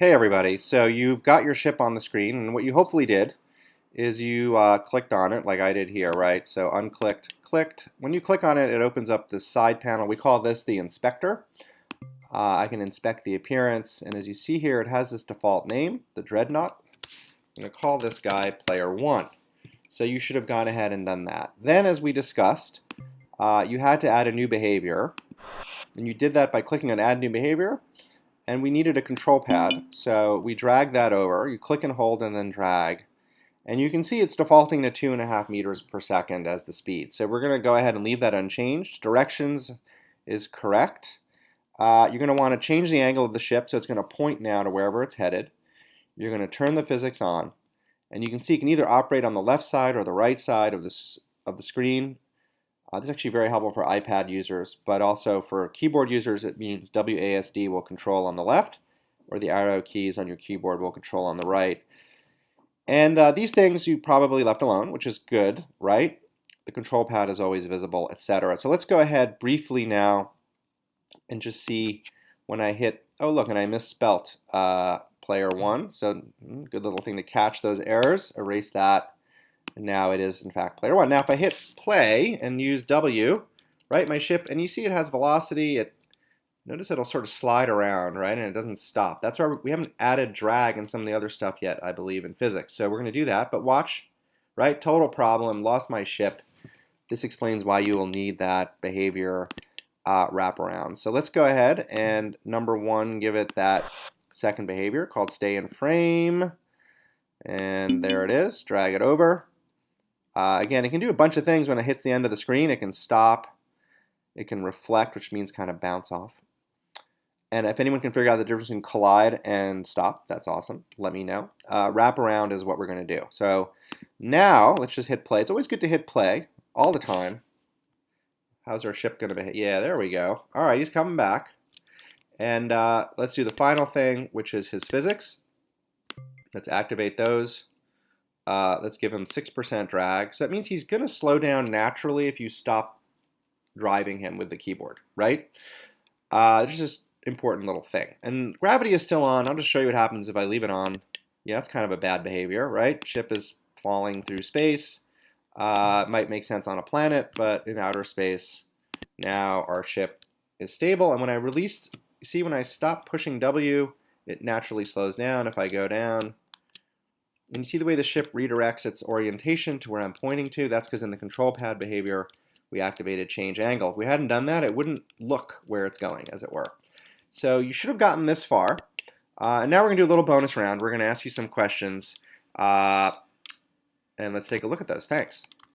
Hey everybody, so you've got your ship on the screen and what you hopefully did is you uh, clicked on it like I did here, right? So unclicked, clicked. When you click on it, it opens up this side panel. We call this the inspector. Uh, I can inspect the appearance and as you see here it has this default name, the Dreadnought. I'm going to call this guy player 1. So you should have gone ahead and done that. Then as we discussed, uh, you had to add a new behavior and you did that by clicking on add new behavior and we needed a control pad. So we drag that over. You click and hold and then drag. And you can see it's defaulting to two and a half meters per second as the speed. So we're gonna go ahead and leave that unchanged. Directions is correct. Uh, you're gonna want to change the angle of the ship so it's gonna point now to wherever it's headed. You're gonna turn the physics on. And you can see you can either operate on the left side or the right side of this of the screen uh, this is actually very helpful for iPad users, but also for keyboard users, it means WASD will control on the left, or the arrow keys on your keyboard will control on the right. And uh, these things you probably left alone, which is good, right? The control pad is always visible, etc. So let's go ahead briefly now and just see when I hit, oh look, and I misspelt uh, player one. So mm, good little thing to catch those errors, erase that now it is, in fact, player one. Now, if I hit play and use W, right, my ship, and you see it has velocity, it notice it'll sort of slide around, right, and it doesn't stop. That's why we haven't added drag and some of the other stuff yet, I believe, in physics. So we're going to do that, but watch, right, total problem, lost my ship. This explains why you will need that behavior uh, wraparound. So let's go ahead and number one, give it that second behavior called stay in frame. And there it is, drag it over. Uh, again, it can do a bunch of things when it hits the end of the screen. It can stop, it can reflect, which means kind of bounce off. And if anyone can figure out the difference between collide and stop, that's awesome. Let me know. Uh, wrap around is what we're going to do. So now let's just hit play. It's always good to hit play all the time. How's our ship going to behave? Yeah, there we go. All right, he's coming back. And uh, let's do the final thing, which is his physics. Let's activate those. Uh, let's give him 6% drag. So that means he's going to slow down naturally if you stop driving him with the keyboard, right? Uh, it's just important little thing. And gravity is still on. I'll just show you what happens if I leave it on. Yeah, that's kind of a bad behavior, right? Ship is falling through space. Uh, might make sense on a planet, but in outer space, now our ship is stable. And when I release, you see when I stop pushing W, it naturally slows down. If I go down, and you see the way the ship redirects its orientation to where I'm pointing to? That's because in the control pad behavior, we activated change angle. If we hadn't done that, it wouldn't look where it's going, as it were. So you should have gotten this far. Uh, and now we're going to do a little bonus round. We're going to ask you some questions. Uh, and let's take a look at those. Thanks.